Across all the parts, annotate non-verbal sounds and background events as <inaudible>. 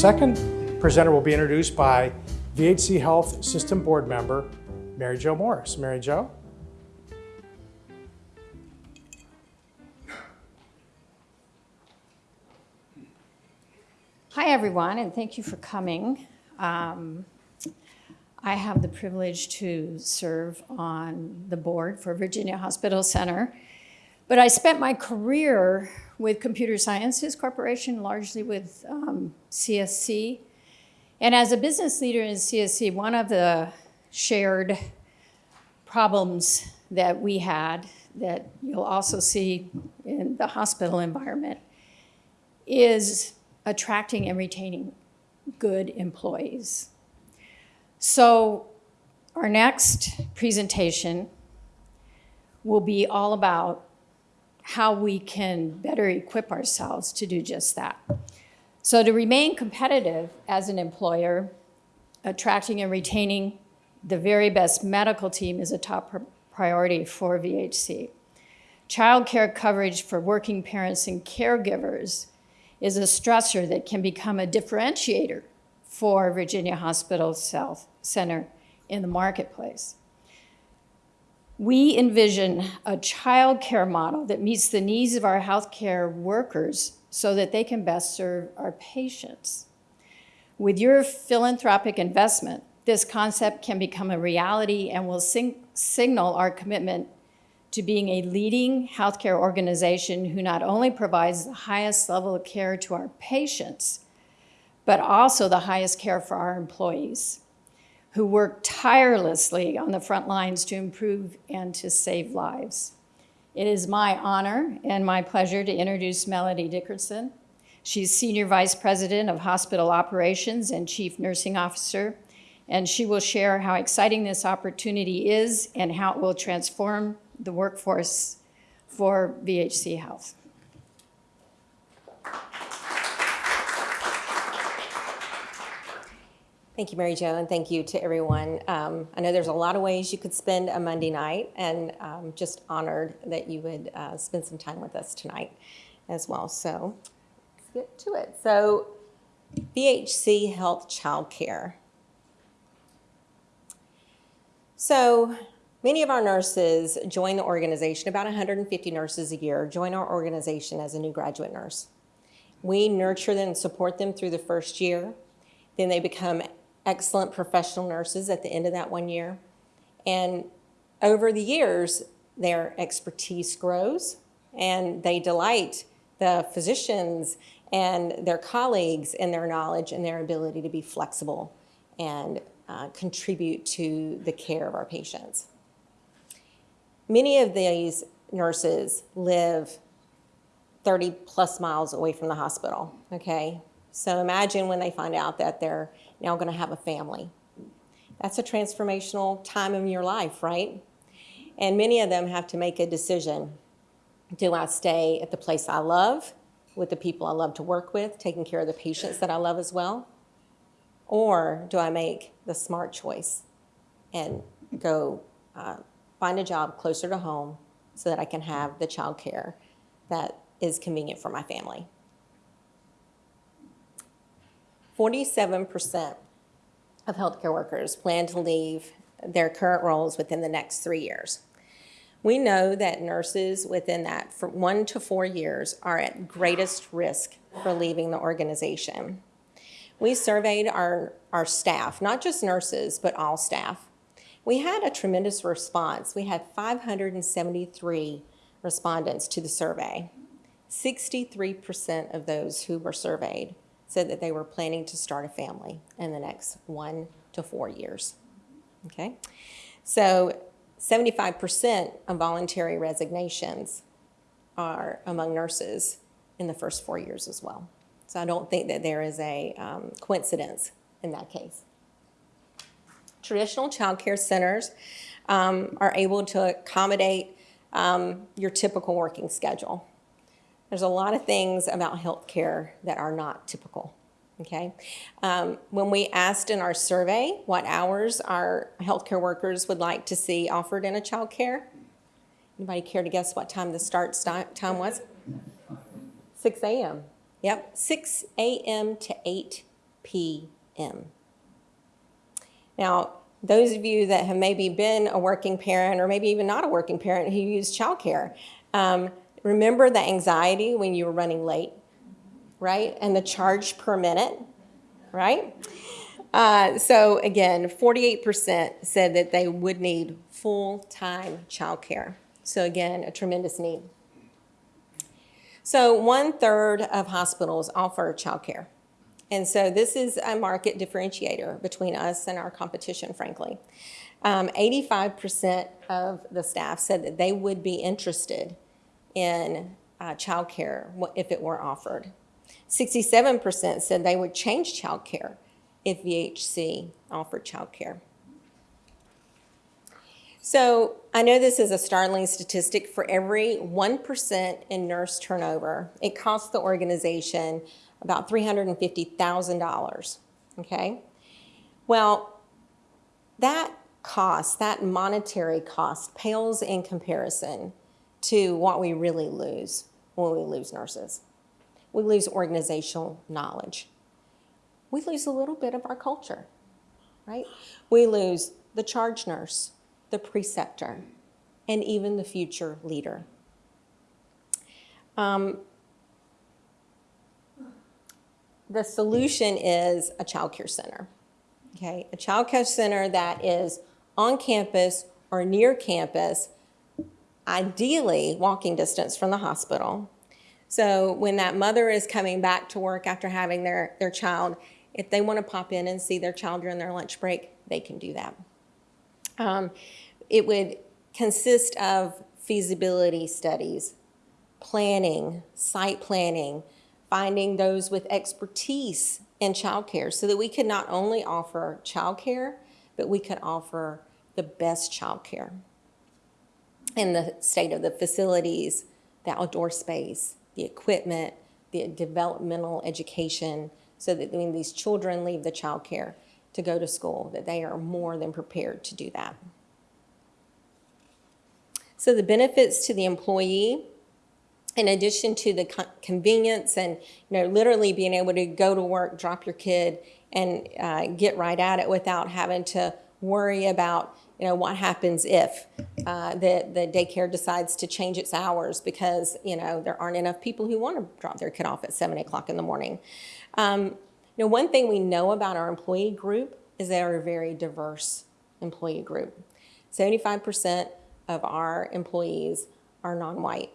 Second presenter will be introduced by VHC Health System Board Member, Mary Jo Morris. Mary Jo? Hi, everyone, and thank you for coming. Um, I have the privilege to serve on the board for Virginia Hospital Center, but I spent my career with Computer Sciences Corporation, largely with um, CSC. And as a business leader in CSC, one of the shared problems that we had that you'll also see in the hospital environment is attracting and retaining good employees. So our next presentation will be all about how we can better equip ourselves to do just that. So to remain competitive as an employer, attracting and retaining the very best medical team is a top priority for VHC. Child care coverage for working parents and caregivers is a stressor that can become a differentiator for Virginia Hospital South Center in the marketplace. We envision a child care model that meets the needs of our healthcare workers so that they can best serve our patients. With your philanthropic investment, this concept can become a reality and will signal our commitment to being a leading healthcare organization who not only provides the highest level of care to our patients, but also the highest care for our employees who work tirelessly on the front lines to improve and to save lives. It is my honor and my pleasure to introduce Melody Dickerson. She's Senior Vice President of Hospital Operations and Chief Nursing Officer, and she will share how exciting this opportunity is and how it will transform the workforce for VHC Health. Thank you, Mary Jo, and thank you to everyone. Um, I know there's a lot of ways you could spend a Monday night, and um, just honored that you would uh, spend some time with us tonight as well. So let's get to it. So VHC Health Child Care. So Many of our nurses join the organization, about 150 nurses a year, join our organization as a new graduate nurse. We nurture them and support them through the first year. Then they become excellent professional nurses at the end of that one year. And over the years, their expertise grows and they delight the physicians and their colleagues in their knowledge and their ability to be flexible and uh, contribute to the care of our patients. Many of these nurses live 30 plus miles away from the hospital, okay? So imagine when they find out that they're now gonna have a family. That's a transformational time in your life, right? And many of them have to make a decision. Do I stay at the place I love, with the people I love to work with, taking care of the patients that I love as well? Or do I make the smart choice and go uh, find a job closer to home so that I can have the child care that is convenient for my family. 47% of healthcare workers plan to leave their current roles within the next three years. We know that nurses within that one to four years are at greatest risk for leaving the organization. We surveyed our, our staff, not just nurses, but all staff, we had a tremendous response. We had 573 respondents to the survey. 63% of those who were surveyed said that they were planning to start a family in the next one to four years. Okay? So 75% of voluntary resignations are among nurses in the first four years as well. So I don't think that there is a um, coincidence in that case. Traditional child care centers um, are able to accommodate um, your typical working schedule. There's a lot of things about healthcare that are not typical. Okay. Um, when we asked in our survey what hours our healthcare workers would like to see offered in a child care, anybody care to guess what time the start time was? 6 a.m. Yep, 6 a.m. to 8 p.m. Now, those of you that have maybe been a working parent or maybe even not a working parent who use childcare, um, remember the anxiety when you were running late, right? And the charge per minute, right? Uh, so again, 48% said that they would need full-time childcare. So again, a tremendous need. So one third of hospitals offer childcare. And so this is a market differentiator between us and our competition, frankly. Um, 85% of the staff said that they would be interested in uh, childcare if it were offered. 67% said they would change childcare if VHC offered childcare. So I know this is a startling statistic. For every 1% in nurse turnover, it costs the organization about $350,000. Okay? Well, that cost, that monetary cost, pales in comparison to what we really lose when we lose nurses. We lose organizational knowledge. We lose a little bit of our culture, right? We lose the charge nurse, the preceptor, and even the future leader. Um, the solution is a child care center. Okay, a child care center that is on campus or near campus, ideally walking distance from the hospital. So when that mother is coming back to work after having their, their child, if they want to pop in and see their child during their lunch break, they can do that. Um, it would consist of feasibility studies, planning, site planning, finding those with expertise in childcare so that we could not only offer childcare, but we could offer the best childcare in the state of the facilities, the outdoor space, the equipment, the developmental education, so that when these children leave the childcare to go to school, that they are more than prepared to do that. So the benefits to the employee, in addition to the co- convenience and you know literally being able to go to work, drop your kid, and uh, get right at it without having to worry about you know what happens if uh, the the daycare decides to change its hours because you know there aren't enough people who want to drop their kid off at seven o'clock in the morning. Um, you know, one thing we know about our employee group is they are a very diverse employee group. Seventy-five percent of our employees are non-white.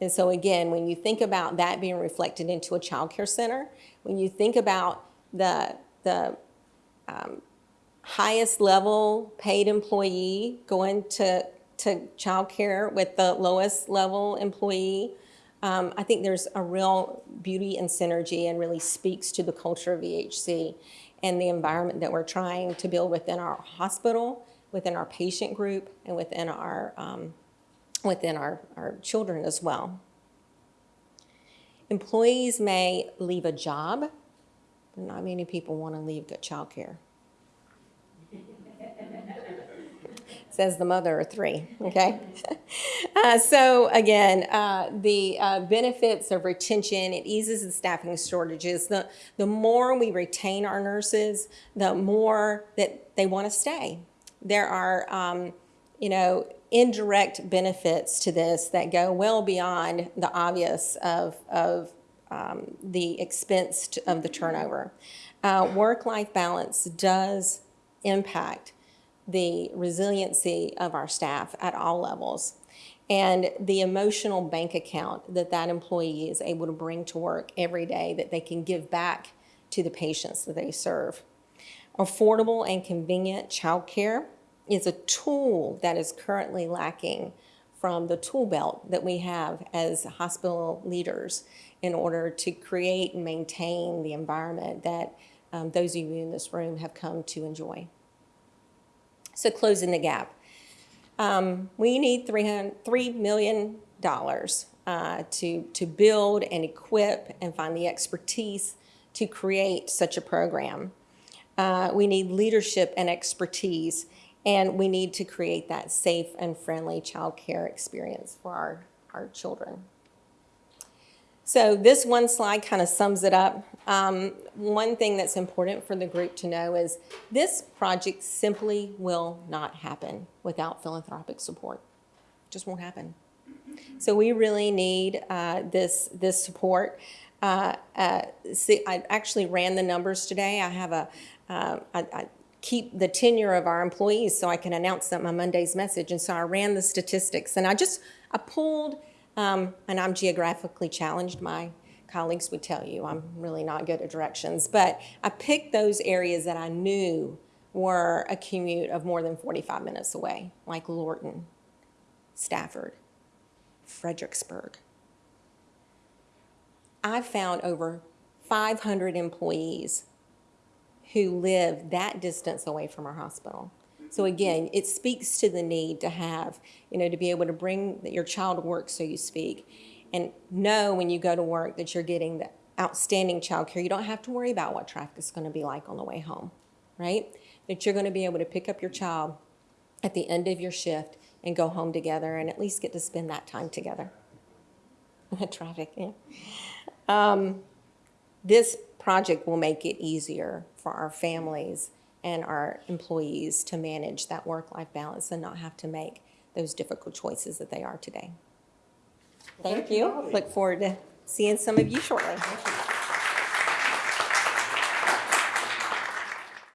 And so again, when you think about that being reflected into a child care center, when you think about the, the um, highest level paid employee going to, to child care with the lowest level employee, um, I think there's a real beauty and synergy and really speaks to the culture of VHC and the environment that we're trying to build within our hospital within our patient group and within our, um, within our, our children as well. Employees may leave a job, but not many people want to leave good childcare. Says the mother of three, okay? <laughs> uh, so again, uh, the uh, benefits of retention, it eases the staffing shortages. The, the more we retain our nurses, the more that they want to stay there are, um, you know, indirect benefits to this that go well beyond the obvious of, of um, the expense of the turnover. Uh, work-life balance does impact the resiliency of our staff at all levels and the emotional bank account that that employee is able to bring to work every day that they can give back to the patients that they serve. Affordable and convenient childcare is a tool that is currently lacking from the tool belt that we have as hospital leaders in order to create and maintain the environment that um, those of you in this room have come to enjoy. So closing the gap. Um, we need $3 million uh, to, to build and equip and find the expertise to create such a program. Uh, we need leadership and expertise and we need to create that safe and friendly childcare experience for our, our children. So this one slide kind of sums it up. Um, one thing that's important for the group to know is this project simply will not happen without philanthropic support. It just won't happen. So we really need uh, this this support. Uh, uh, see, I actually ran the numbers today. I have a uh, I, I keep the tenure of our employees so I can announce them on Monday's message, and so I ran the statistics, and I just I pulled, um, and I'm geographically challenged. My colleagues would tell you I'm really not good at directions, but I picked those areas that I knew were a commute of more than 45 minutes away, like Lorton, Stafford, Fredericksburg. I found over 500 employees who live that distance away from our hospital. So again, it speaks to the need to have, you know, to be able to bring your child to work, so you speak, and know when you go to work that you're getting the outstanding child care. You don't have to worry about what traffic is going to be like on the way home, right? That you're going to be able to pick up your child at the end of your shift and go home together and at least get to spend that time together. <laughs> Traffic, yeah. Um, this project will make it easier for our families and our employees to manage that work-life balance and not have to make those difficult choices that they are today. Thank thank you, you. Look forward to seeing some of you shortly.